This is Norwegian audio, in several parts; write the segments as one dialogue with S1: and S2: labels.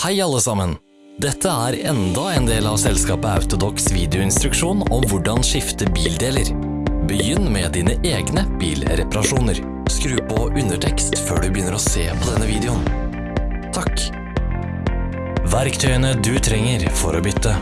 S1: Hei alle sammen! Dette er enda en del av selskapet Autodox videoinstruksjon om hvordan skifte bildeler. Begynn med dine egne bilreparasjoner. Skru på undertekst før du begynner å se på denne videoen. Takk. Verktøyene du trenger for å bytte.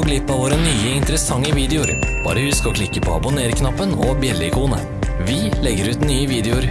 S1: Gå glipp av våre nye interessante videoer. Bare husk å klikke på abonner-knappen og bjelleikonet. Vi legger ut nye videoer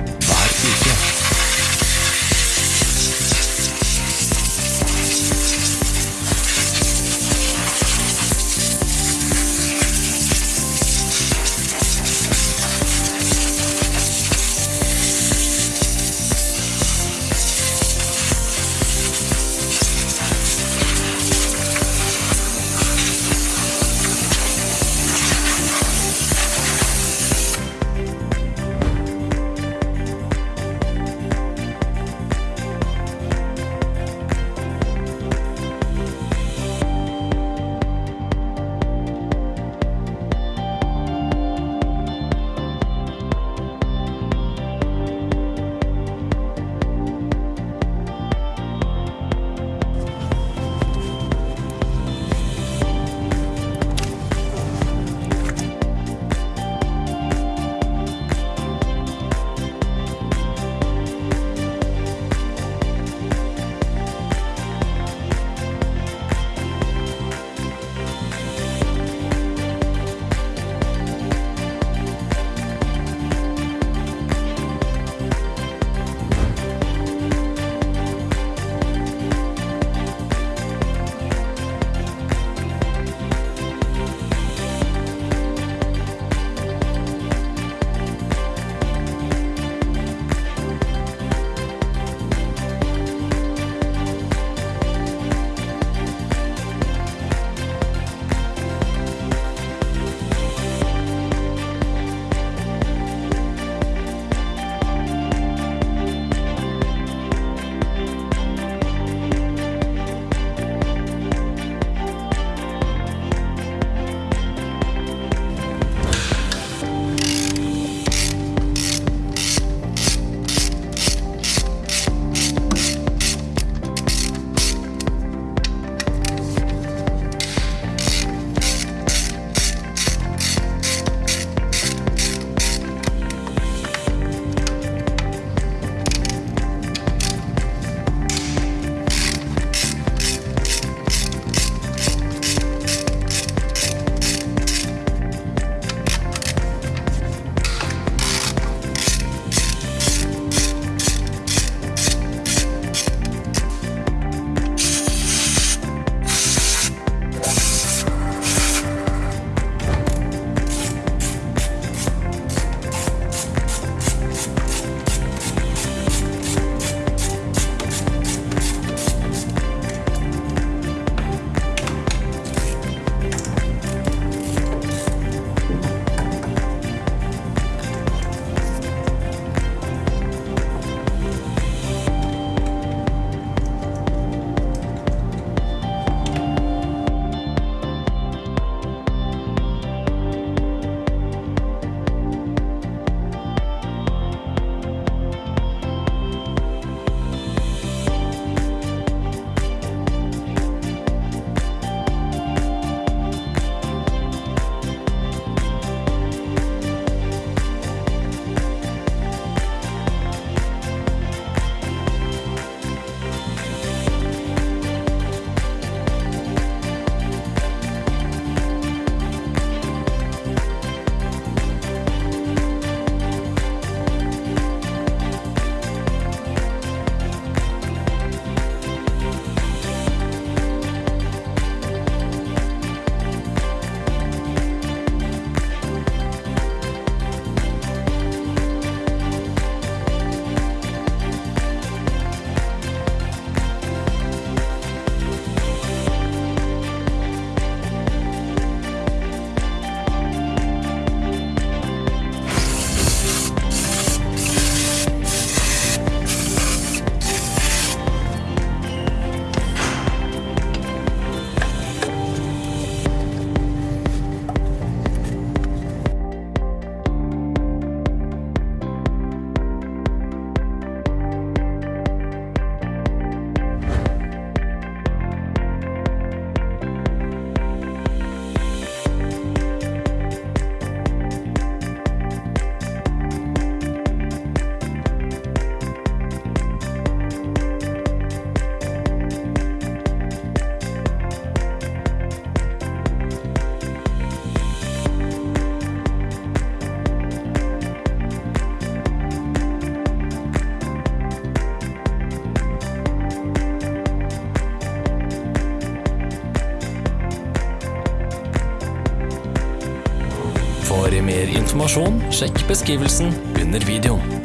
S1: sjekk beskrivelsen under videoen.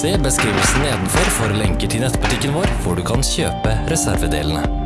S1: Se beskrivelsen nedenfor for lenker til nettbutikken vår, hvor du kan kjøpe reservedelene.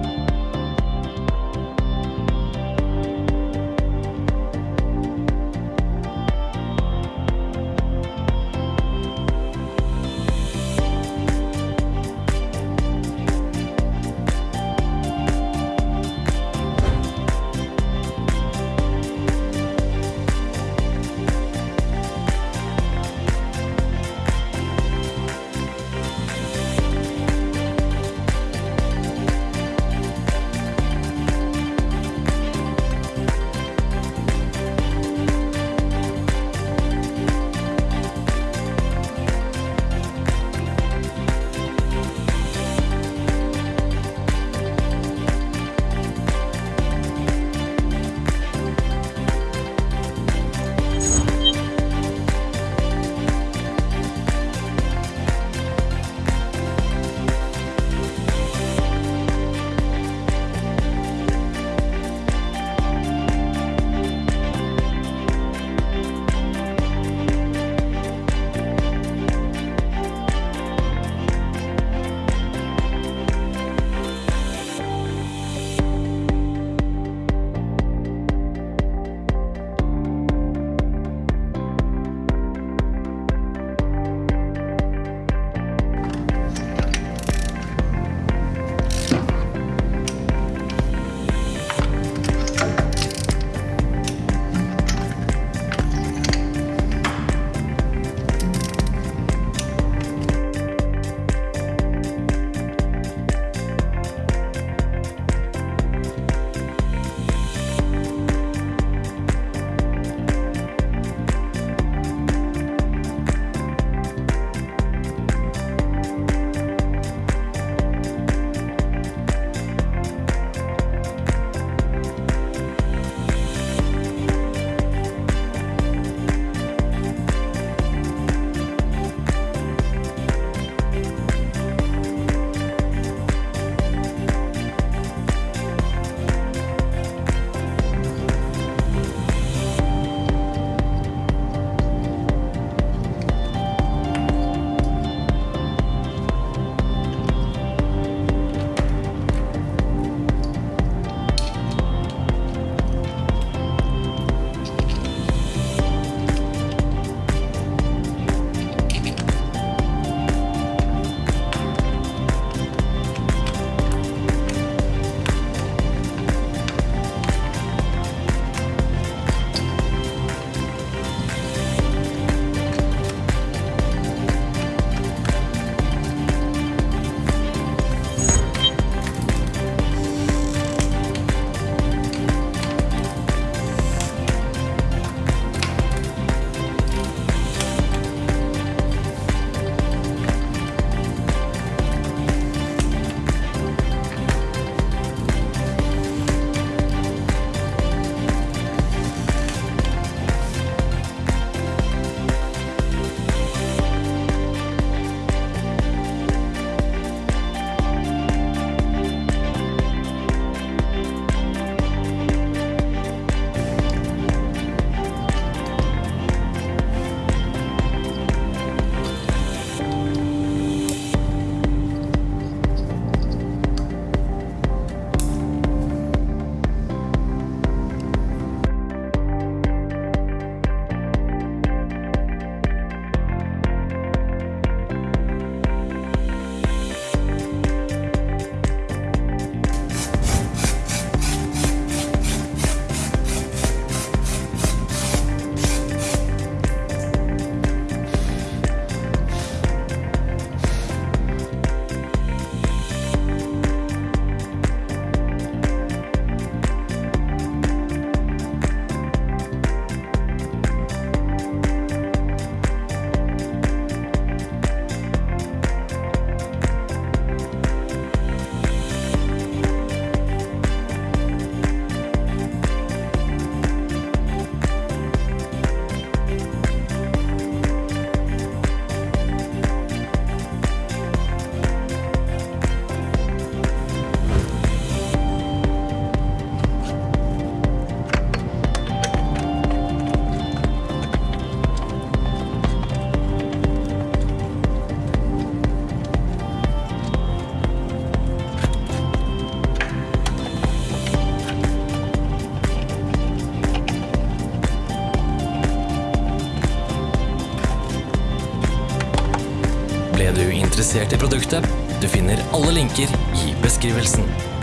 S1: Produktet. Du finner alle linker i beskrivelsen.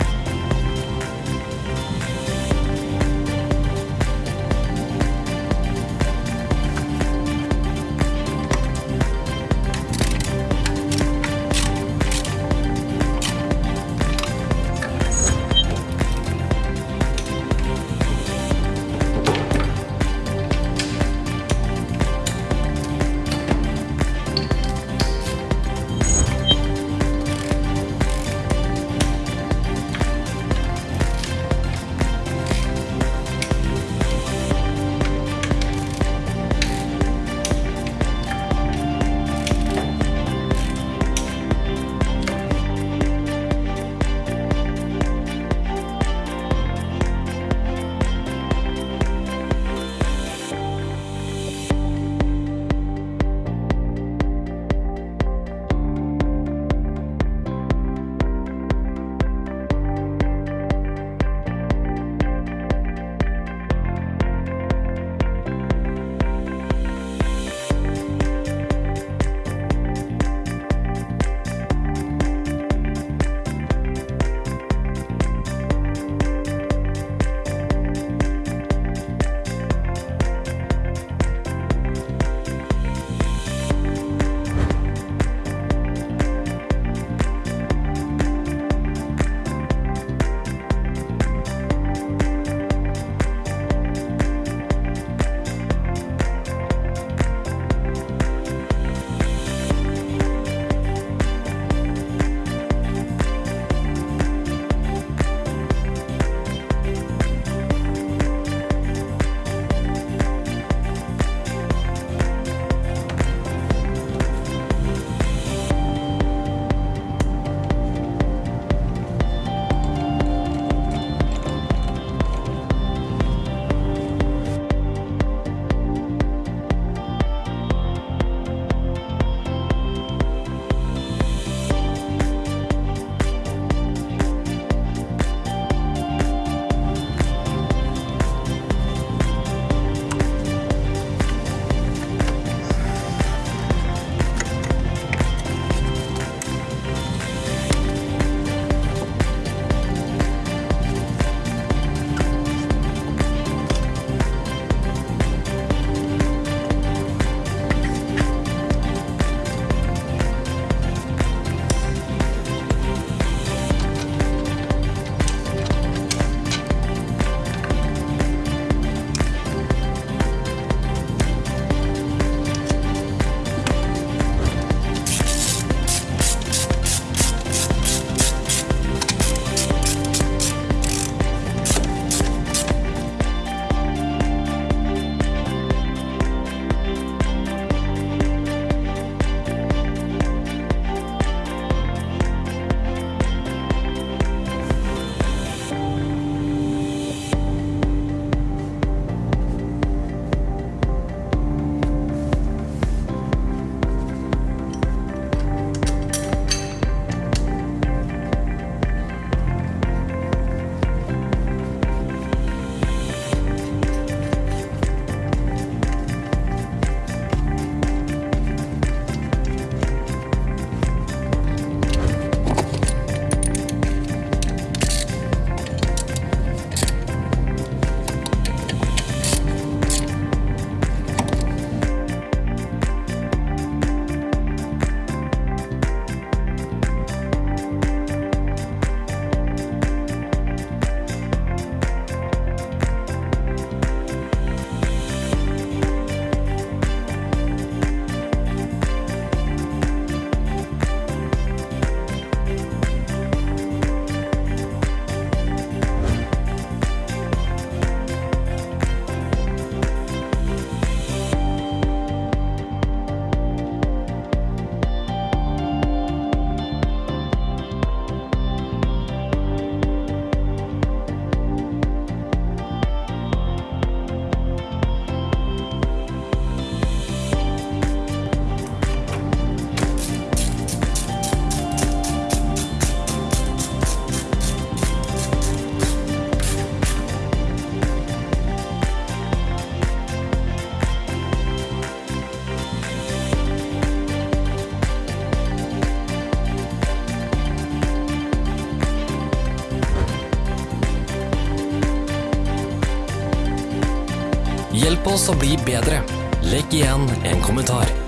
S1: Oss å bli bedre. Legg igjen en kommentar.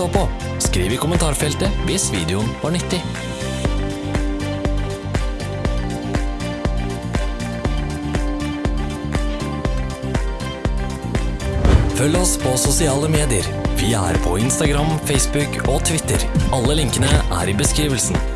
S1: Så på. Skriv i kommentarfeltet hvis videoen var nyttig. Følg oss på sosiale medier. Vi er på Instagram, Facebook og Twitter. Alle linkene er i beskrivelsen.